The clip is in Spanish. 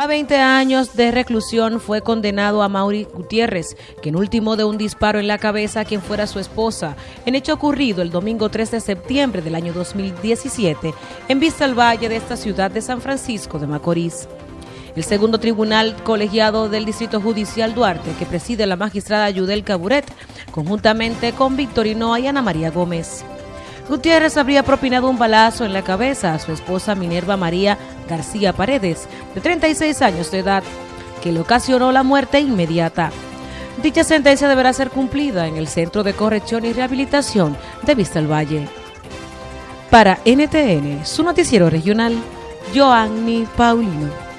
A 20 años de reclusión fue condenado a Mauri Gutiérrez, quien último de un disparo en la cabeza a quien fuera su esposa, en hecho ocurrido el domingo 3 de septiembre del año 2017 en Vista al Valle de esta ciudad de San Francisco de Macorís. El segundo tribunal colegiado del Distrito Judicial Duarte, que preside la magistrada Yudel Caburet, conjuntamente con Victorino y Ana María Gómez. Gutiérrez habría propinado un balazo en la cabeza a su esposa Minerva María García Paredes, de 36 años de edad, que le ocasionó la muerte inmediata. Dicha sentencia deberá ser cumplida en el Centro de Corrección y Rehabilitación de Vista al Valle. Para NTN, su noticiero regional, Joanny Paulino.